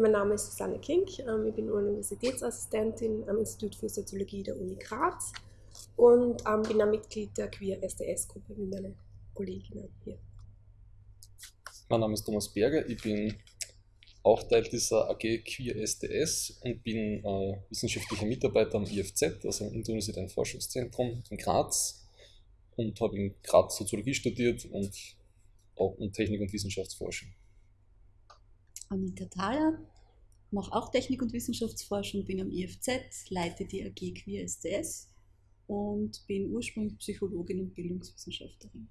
mein Name ist Susanne Kink, ähm, ich bin Universitätsassistentin am Institut für Soziologie der Uni Graz und ähm, bin ein Mitglied der Queer SDS-Gruppe wie meine Kolleginnen hier. Mein Name ist Thomas Berger, ich bin auch Teil dieser AG Queer SDS und bin äh, wissenschaftlicher Mitarbeiter am IFZ, also im Interuniversitären Forschungszentrum in Graz und habe in Graz Soziologie studiert und auch Technik- und Wissenschaftsforschung. Anita Thaler, mache auch Technik- und Wissenschaftsforschung, bin am IFZ, leite die AG Queer SDS und bin ursprünglich Psychologin und Bildungswissenschaftlerin.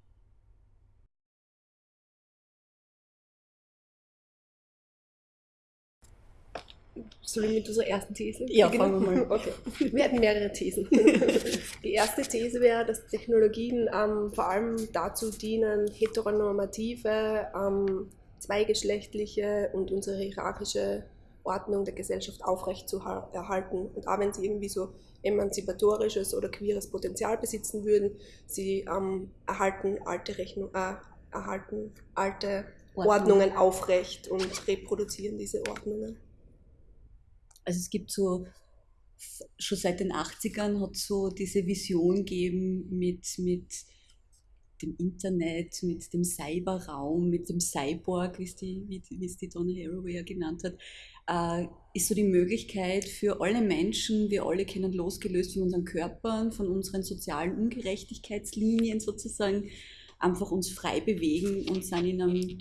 Soll ich mit unserer ersten These Ja, fangen wir mal. Okay. Wir hätten mehrere Thesen. Die erste These wäre, dass Technologien ähm, vor allem dazu dienen, heteronormative, ähm, zweigeschlechtliche und unsere hierarchische Ordnung der Gesellschaft aufrechtzuerhalten. Und auch wenn sie irgendwie so emanzipatorisches oder queeres Potenzial besitzen würden, sie ähm, erhalten alte Rechnung, äh, erhalten alte Ordnung. Ordnungen aufrecht und reproduzieren diese Ordnungen. Also es gibt so, schon seit den 80ern hat so diese Vision gegeben mit, mit dem Internet, mit dem Cyberraum, mit dem Cyborg, wie es die, wie, es die Donna Haraway ja genannt hat, äh, ist so die Möglichkeit für alle Menschen, wir alle kennen losgelöst von unseren Körpern, von unseren sozialen Ungerechtigkeitslinien sozusagen, einfach uns frei bewegen und sind in einem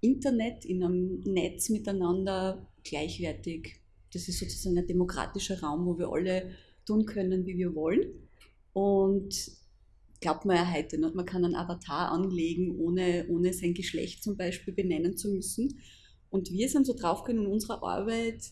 Internet, in einem Netz miteinander gleichwertig. Das ist sozusagen ein demokratischer Raum, wo wir alle tun können, wie wir wollen. Und glaubt man ja heute nicht, man kann einen Avatar anlegen, ohne, ohne sein Geschlecht zum Beispiel benennen zu müssen. Und wir sind so draufgekommen in unserer Arbeit,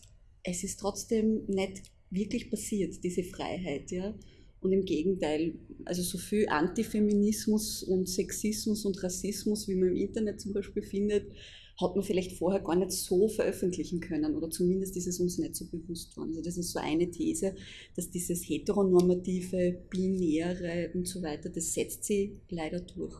es ist trotzdem nicht wirklich passiert, diese Freiheit. Ja? Und im Gegenteil, also so viel Antifeminismus und Sexismus und Rassismus, wie man im Internet zum Beispiel findet, hat man vielleicht vorher gar nicht so veröffentlichen können oder zumindest ist es uns nicht so bewusst worden. Also das ist so eine These, dass dieses heteronormative, binäre und so weiter, das setzt sie leider durch.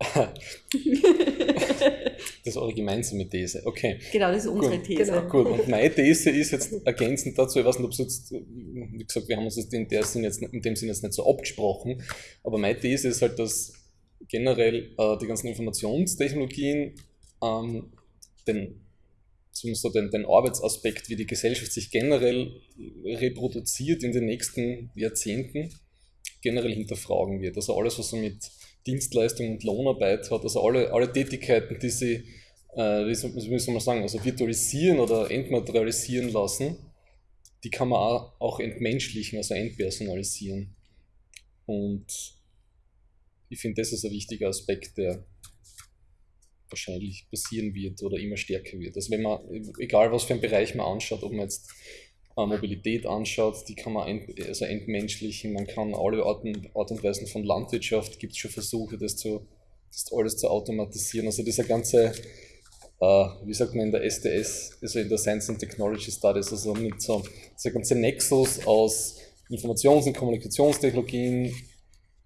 Das ist eure gemeinsame These, okay. Genau, das ist unsere Gut, These. genau. Gut, und meine These ist jetzt ergänzend dazu, ich weiß nicht, ob es jetzt, wie gesagt, wir haben uns in, der Sinn jetzt, in dem Sinne jetzt nicht so abgesprochen, aber meine These ist halt, dass generell äh, die ganzen Informationstechnologien ähm, den, zumindest so den, den Arbeitsaspekt, wie die Gesellschaft sich generell reproduziert in den nächsten Jahrzehnten, generell hinterfragen wird. Also alles, was so mit Dienstleistung und Lohnarbeit hat, also alle, alle Tätigkeiten, die sie, äh, wie, soll, man sagen, also virtualisieren oder entmaterialisieren lassen, die kann man auch, auch entmenschlichen, also entpersonalisieren. Und ich finde, das ist ein wichtiger Aspekt, der wahrscheinlich passieren wird oder immer stärker wird. Also wenn man, egal was für einen Bereich man anschaut, ob man jetzt äh, Mobilität anschaut, die kann man ent, also entmenschlichen, man kann alle Arten, Art und Weisen von Landwirtschaft, gibt es schon Versuche, das, zu, das alles zu automatisieren. Also dieser ganze, äh, wie sagt man in der SDS, also in der Science and Technology Studies, also mit so, dieser ganze Nexus aus Informations- und Kommunikationstechnologien,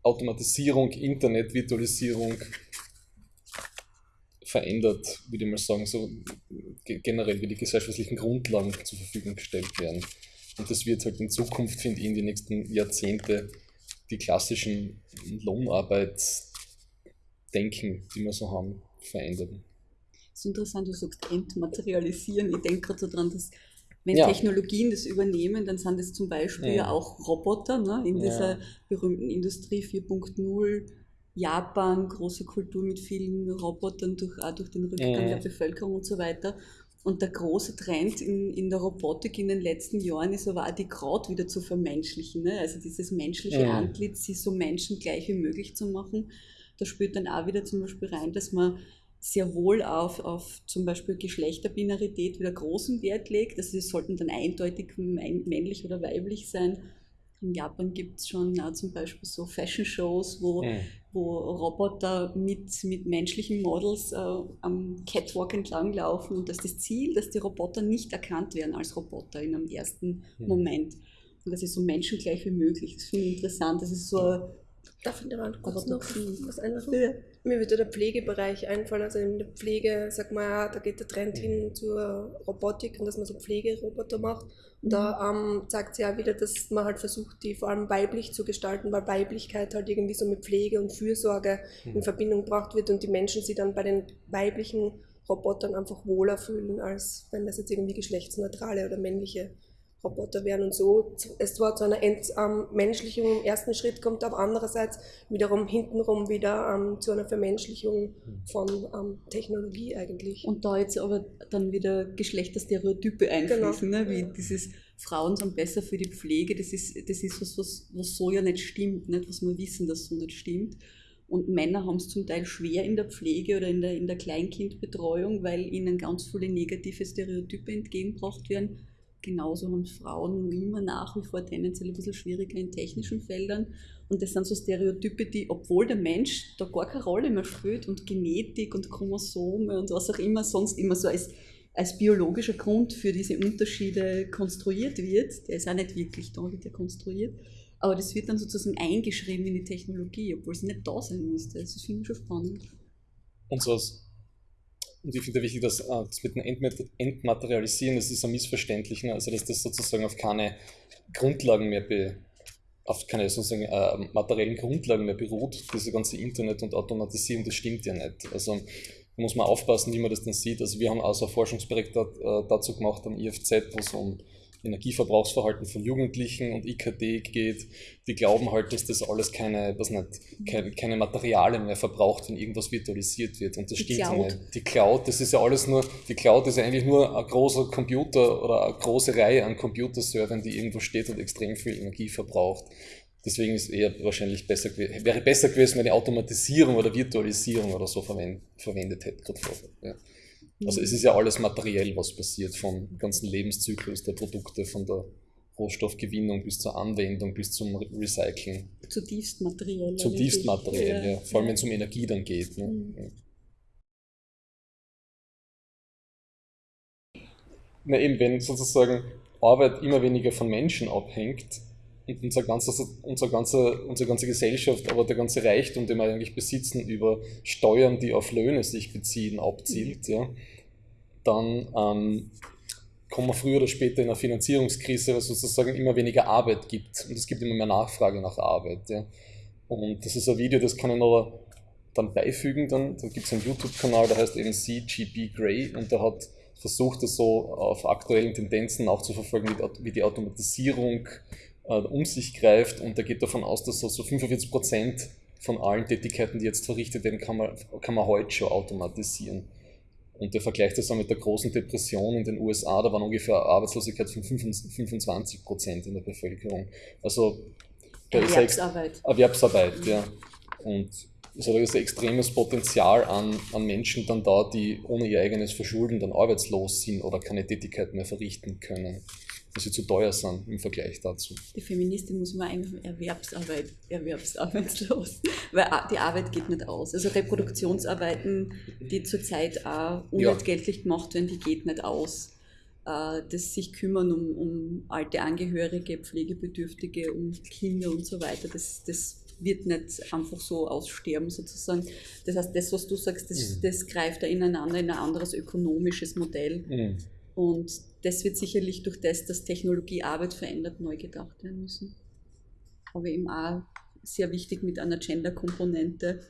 Automatisierung, Internet, Virtualisierung verändert, würde ich mal sagen, so generell, wie die gesellschaftlichen Grundlagen zur Verfügung gestellt werden. Und das wird halt in Zukunft, finde ich, in den nächsten Jahrzehnte die klassischen Lohnarbeitsdenken, die wir so haben, verändern. Das ist interessant, du sagst entmaterialisieren. Ich denke gerade so dran, dass wenn Ja. Technologien das übernehmen, dann sind es zum Beispiel Ja. auch Roboter ne? in dieser berühmten Industrie 4.0. Japan, große Kultur mit vielen Robotern, durch, auch durch den Rückgang der Bevölkerung und so weiter. Und der große Trend in, in der Robotik in den letzten Jahren ist aber auch die Kraut wieder zu vermenschlichen. Ne? Also dieses menschliche Ja. Antlitz, sie so menschengleich wie möglich zu machen. Da spielt dann auch wieder zum Beispiel rein, dass man sehr wohl auf, auf zum Beispiel Geschlechterbinarität wieder großen Wert legt. Also sie sollten dann eindeutig män- männlich oder weiblich sein. In Japan gibt es schon auch zum Beispiel so Fashion-Shows, wo, Mhm. wo Roboter mit, mit menschlichen Models äh, am Catwalk entlanglaufen und das ist das Ziel, dass die Roboter nicht erkannt werden als Roboter in einem ersten Mhm. Moment. Und das ist so menschengleich wie möglich. Das finde ich interessant. Das ist so Darf ich da mal kurz noch was einwerfen? Mir würde der Pflegebereich einfallen. Also in der Pflege, sag mal, ja, da geht der Trend hin zur Robotik und dass man so Pflegeroboter macht. Und da ähm, zeigt sich ja wieder, dass man halt versucht, die vor allem weiblich zu gestalten, weil Weiblichkeit halt irgendwie so mit Pflege und Fürsorge in Mhm. Verbindung gebracht wird und die Menschen sich dann bei den weiblichen Robotern einfach wohler fühlen, als wenn das jetzt irgendwie geschlechtsneutrale oder männliche Roboter wären und so es zwar zu einer Entmenschlichung im ersten Schritt kommt, aber andererseits wiederum hintenrum wieder ähm, zu einer Vermenschlichung von ähm, Technologie eigentlich. Und da jetzt aber dann wieder Geschlechterstereotype einfließen, ne? wie dieses Frauen sind besser für die Pflege, das ist, das ist was, was, was so ja nicht stimmt, nicht? was wir wissen, dass so nicht stimmt. Und Männer haben es zum Teil schwer in der Pflege oder in der, in der Kleinkindbetreuung, weil ihnen ganz viele negative Stereotype entgegengebracht werden. Genauso haben Frauen immer nach wie vor tendenziell ein bisschen schwieriger in technischen Feldern. Und das sind so Stereotype, die, obwohl der Mensch da gar keine Rolle mehr spielt und Genetik und Chromosome und was auch immer sonst immer so als, als biologischer Grund für diese Unterschiede konstruiert wird, der ist auch nicht wirklich da, wird ja konstruiert, aber das wird dann sozusagen eingeschrieben in die Technologie, obwohl es nicht da sein müsste. Das finde ich schon spannend. Und so als und ich finde wichtig, dass äh, das mit dem Entmat Entmaterialisieren, das ist ein missverständlich, ne? also dass das sozusagen auf keine Grundlagen mehr be, auf keine sozusagen äh, materiellen Grundlagen mehr beruht, diese ganze Internet und Automatisierung, das stimmt ja nicht. Also da muss man aufpassen, wie man das dann sieht. Also wir haben auch so ein Forschungsprojekt äh, dazu gemacht am IFZ, wo es um Energieverbrauchsverhalten von Jugendlichen und IKT geht, die glauben halt, dass das alles keine, was nicht, keine, keine Materialien mehr verbraucht, wenn irgendwas virtualisiert wird. Und das Die stimmt Cloud. nicht. Die Cloud, das ist ja alles nur, die Cloud ist ja eigentlich nur ein großer Computer oder eine große Reihe an Computerservern, die irgendwo steht und extrem viel Energie verbraucht. Deswegen ist eher wahrscheinlich besser gewesen, wäre besser gewesen, wenn die Automatisierung oder Virtualisierung oder so verwend, verwendet hätte. gerade vorher, Ja. Also es ist ja alles materiell, was passiert, vom ganzen Lebenszyklus der Produkte, von der Rohstoffgewinnung bis zur Anwendung, bis zum Re- Recyceln. Zutiefst materiell. Zutiefst materiell, ja. Vor allem wenn es um Energie dann geht. Ne? Mhm. Ja. Na eben, wenn sozusagen Arbeit immer weniger von Menschen abhängt und unser ganzer, unser ganzer, unsere ganze Gesellschaft, aber der ganze Reichtum, den wir eigentlich besitzen, über Steuern, die auf Löhne sich beziehen, abzielt, ja, dann ähm, kommen wir früher oder später in eine Finanzierungskrise, weil es sozusagen immer weniger Arbeit gibt und es gibt immer mehr Nachfrage nach Arbeit. Ja. Und das ist ein Video, das kann ich noch dann beifügen. Dann, da gibt es einen YouTube-Kanal, der heißt eben CGP Grey und der hat versucht, das so auf aktuellen Tendenzen auch zu verfolgen, wie die Automatisierung um sich greift und der geht davon aus, dass so, so 45 Prozent von allen Tätigkeiten, die jetzt verrichtet werden, kann man, kann man heute schon automatisieren. Und der vergleicht das dann mit der großen Depression in den USA, da waren ungefähr Arbeitslosigkeit von 25 Prozent in der Bevölkerung. Also Erwerbsarbeit. Erwerbsarbeit, ja. Und es hat also ein extremes Potenzial an, an Menschen dann da, die ohne ihr eigenes Verschulden dann arbeitslos sind oder keine Tätigkeit mehr verrichten können, sie zu teuer sind im Vergleich dazu. Die Feministin muss immer einfach Erwerbsarbeit, erwerbsarbeitslos, weil die Arbeit geht nicht aus. Also Reproduktionsarbeiten, die zurzeit auch unentgeltlich gemacht werden, die geht nicht aus. Äh, Das sich kümmern um, um alte Angehörige, Pflegebedürftige, um Kinder und so weiter, das, das wird nicht einfach so aussterben sozusagen. Das heißt, das, was du sagst, das, Mhm. das greift da ineinander in ein anderes ökonomisches Modell. Mhm. Und das wird sicherlich durch das, dass Technologie Arbeit verändert, neu gedacht werden müssen. Aber eben auch sehr wichtig mit einer Gender-Komponente.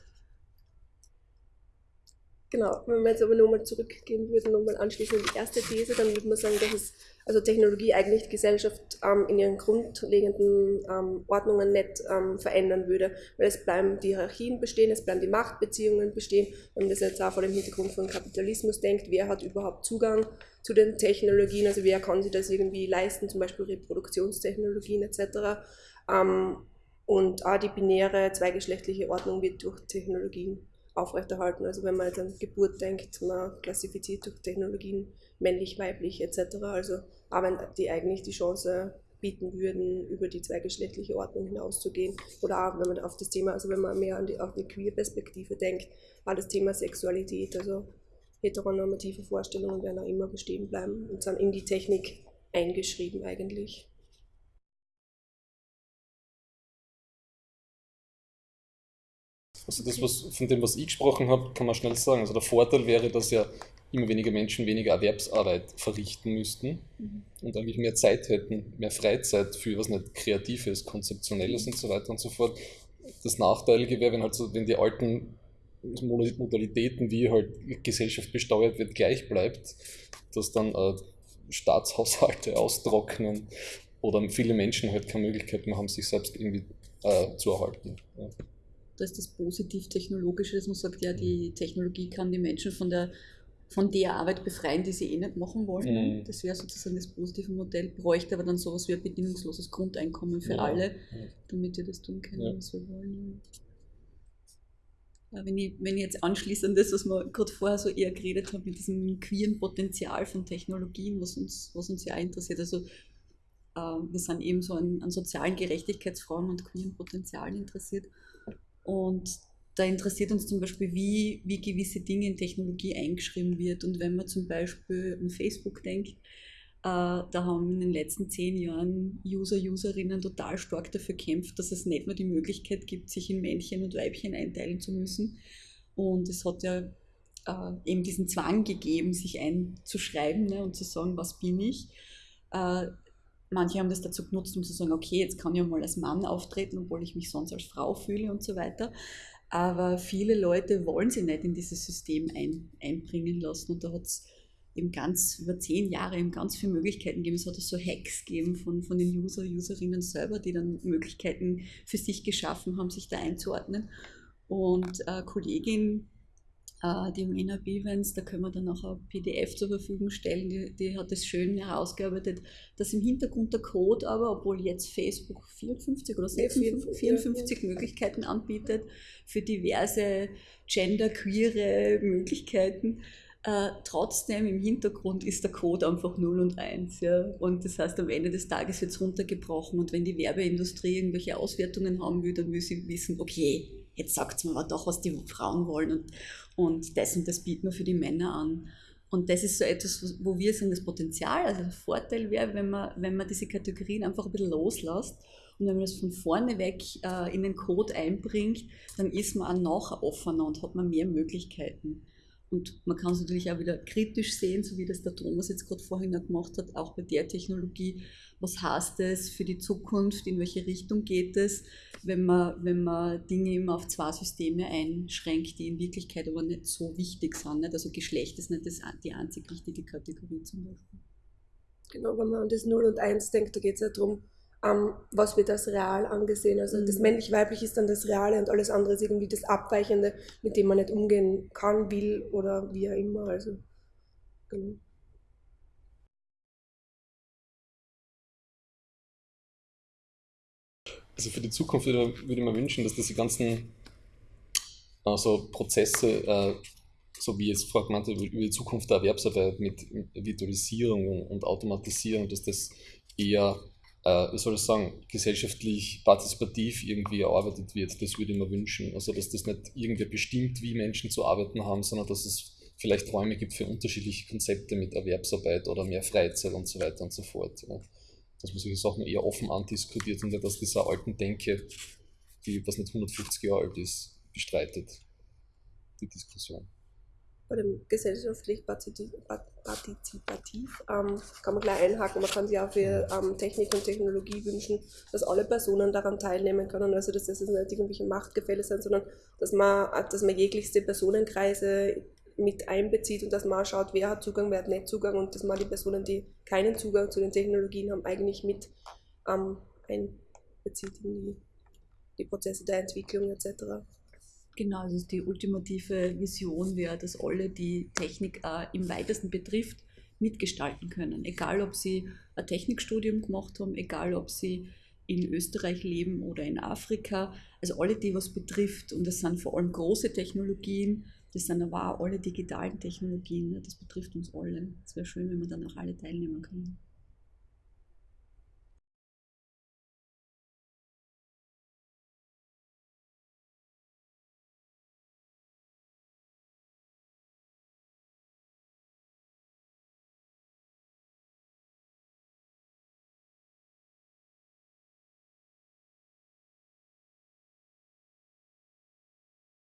Genau, wenn wir jetzt aber nochmal zurückgehen würden, nochmal anschließend an die erste These, dann würde man sagen, dass es, also Technologie eigentlich die Gesellschaft ähm, in ihren grundlegenden ähm, Ordnungen nicht ähm, verändern würde, weil es bleiben die Hierarchien bestehen, es bleiben die Machtbeziehungen bestehen, wenn man das jetzt auch vor dem Hintergrund von Kapitalismus denkt, wer hat überhaupt Zugang zu den Technologien, also wer kann sich das irgendwie leisten, zum Beispiel Reproduktionstechnologien etc. Ähm, und auch die binäre zweigeschlechtliche Ordnung wird durch Technologien aufrechterhalten. Also wenn man jetzt an Geburt denkt, man klassifiziert durch Technologien männlich, weiblich etc. Also auch wenn die eigentlich die Chance bieten würden, über die zweigeschlechtliche Ordnung hinauszugehen. Oder auch wenn man auf das Thema, also wenn man mehr an die, auf die Queer-Perspektive denkt, auch das Thema Sexualität, also heteronormative Vorstellungen werden auch immer bestehen bleiben und sind in die Technik eingeschrieben eigentlich. Also das, was von dem, was ich gesprochen habe, kann man schnell sagen. Also der Vorteil wäre, dass ja immer weniger Menschen weniger Erwerbsarbeit verrichten müssten mhm. und eigentlich mehr Zeit hätten, mehr Freizeit für was nicht Kreatives, Konzeptionelles und so weiter und so fort. Das Nachteilige wäre, wenn halt so, wenn die alten Modalitäten, wie halt Gesellschaft besteuert wird, gleich bleibt, dass dann äh, Staatshaushalte austrocknen oder viele Menschen halt keine Möglichkeit mehr haben, sich selbst irgendwie äh, zu erhalten. Ja. Da ist das positiv-technologische, dass man sagt, ja, die Technologie kann die Menschen von der, von der Arbeit befreien, die sie eh nicht machen wollen. Mhm. Das wäre sozusagen das positive Modell, bräuchte aber dann sowas wie ein bedingungsloses Grundeinkommen für ja. alle, damit wir das tun können, ja. was wir wollen. Ja, wenn, ich, wenn ich jetzt anschließe an das, was wir gerade vorher so eher geredet haben, mit diesem queeren Potenzial von Technologien, was uns, was uns ja interessiert. Also äh, wir sind eben so an, an sozialen Gerechtigkeitsfragen und queeren Potenzialen interessiert. Und da interessiert uns zum Beispiel, wie, wie gewisse Dinge in Technologie eingeschrieben wird. Und wenn man zum Beispiel an Facebook denkt, äh, da haben in den letzten zehn Jahren User, Userinnen total stark dafür gekämpft, dass es nicht mehr die Möglichkeit gibt, sich in Männchen und Weibchen einteilen zu müssen. Und es hat ja äh, eben diesen Zwang gegeben, sich einzuschreiben ne, und zu sagen, was bin ich. Äh, manche haben das dazu genutzt, um zu sagen, okay, jetzt kann ich mal als Mann auftreten, obwohl ich mich sonst als Frau fühle und so weiter. Aber viele Leute wollen sich nicht in dieses System ein, einbringen lassen. Und da hat es eben ganz über zehn Jahre eben ganz viele Möglichkeiten gegeben. Es hat so Hacks gegeben von, von den User, Userinnen selber, die dann Möglichkeiten für sich geschaffen haben, sich da einzuordnen. Und eine Kollegin, äh, die Mena Bivens, da können wir dann auch ein PDF zur Verfügung stellen, die, die hat es schön herausgearbeitet, dass im Hintergrund der Code aber, obwohl jetzt Facebook 54 oder 56, 54 Möglichkeiten anbietet für diverse genderqueere Möglichkeiten, äh, trotzdem im Hintergrund ist der Code einfach 0 und 1. Ja? Und das heißt, am Ende des Tages wird es runtergebrochen. Und wenn die Werbeindustrie irgendwelche Auswertungen haben will, dann will sie wissen, okay, jetzt sagt mir aber doch, was die Frauen wollen. Und, und das und das bieten wir für die Männer an. Und das ist so etwas, wo wir sagen, das Potenzial, also der Vorteil wäre, wenn man, wenn man diese Kategorien einfach ein bisschen loslässt und wenn man das von vorne weg äh, in den Code einbringt, dann ist man auch noch offener und hat man mehr Möglichkeiten. Und man kann es natürlich auch wieder kritisch sehen, so wie das der Thomas jetzt gerade vorhin auch gemacht hat, auch bei der Technologie. Was heißt es für die Zukunft? In welche Richtung geht es, wenn man, wenn man Dinge immer auf zwei Systeme einschränkt, die in Wirklichkeit aber nicht so wichtig sind? Nicht? Also Geschlecht ist nicht das, die einzig wichtige Kategorie zum Beispiel. Genau, wenn man an das 0 und 1 denkt, da geht es ja darum, ähm, was wird als real angesehen. Also mhm. das männlich-weiblich ist dann das Reale und alles andere ist irgendwie das Abweichende, mit dem man nicht umgehen kann, will oder wie auch immer. Also, genau. Also für die Zukunft würde, würde ich mir wünschen, dass diese ganzen also Prozesse, äh, so wie jetzt vorher gemeint über die Zukunft der Erwerbsarbeit mit Virtualisierung und Automatisierung, dass das eher äh, wie soll ich sagen, gesellschaftlich partizipativ irgendwie erarbeitet wird. Das würde ich mir wünschen. Also, dass das nicht irgendwer bestimmt, wie Menschen zu arbeiten haben, sondern dass es vielleicht Räume gibt für unterschiedliche Konzepte mit Erwerbsarbeit oder mehr Freizeit und so weiter und so fort. Ja. Dass man solche Sachen eher offen andiskutiert und nicht aus dieser alten Denke, die was nicht 150 Jahre alt ist, bestreitet, die Diskussion bei dem gesellschaftlich partizipativ, ähm, kann man gleich einhaken. Man kann sich auch für ähm, Technik und Technologie wünschen, dass alle Personen daran teilnehmen können. Also dass das nicht irgendwelche Machtgefälle sind, sondern dass man, dass man jeglichste Personenkreise mit einbezieht und dass man schaut, wer hat Zugang, wer hat nicht Zugang und dass man die Personen, die keinen Zugang zu den Technologien haben, eigentlich mit ähm, einbezieht in die, die Prozesse der Entwicklung etc. Genau, also die ultimative Vision wäre, dass alle, die Technik äh, im weitesten betrifft, mitgestalten können. Egal, ob sie ein Technikstudium gemacht haben, egal, ob sie in Österreich leben oder in Afrika. Also alle, die was betrifft. Und das sind vor allem große Technologien, das sind aber auch alle digitalen Technologien. Das betrifft uns alle. Es wäre schön, wenn wir dann auch alle teilnehmen können.